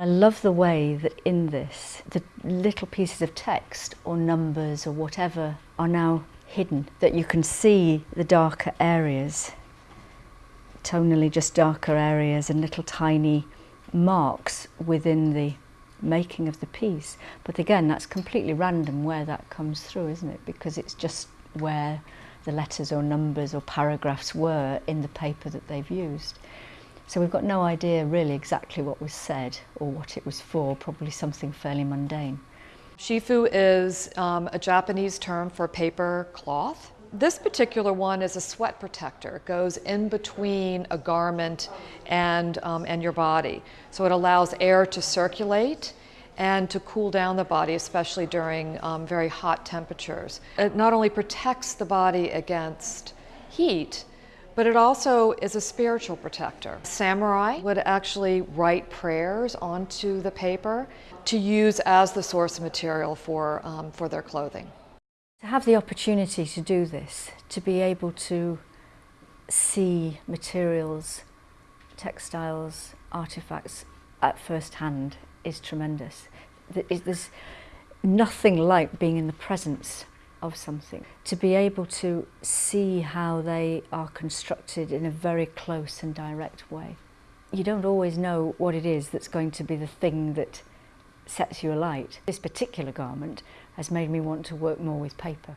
I love the way that in this, the little pieces of text or numbers or whatever are now hidden, that you can see the darker areas, tonally just darker areas and little tiny marks within the making of the piece. But again, that's completely random where that comes through, isn't it? Because it's just where the letters or numbers or paragraphs were in the paper that they've used. So we've got no idea really exactly what was said or what it was for, probably something fairly mundane. Shifu is um, a Japanese term for paper cloth. This particular one is a sweat protector. It goes in between a garment and, um, and your body. So it allows air to circulate and to cool down the body, especially during um, very hot temperatures. It not only protects the body against heat, but it also is a spiritual protector. Samurai would actually write prayers onto the paper to use as the source material for, um, for their clothing. To have the opportunity to do this, to be able to see materials, textiles, artifacts at first hand is tremendous. There's nothing like being in the presence of something. To be able to see how they are constructed in a very close and direct way. You don't always know what it is that's going to be the thing that sets you alight. This particular garment has made me want to work more with paper.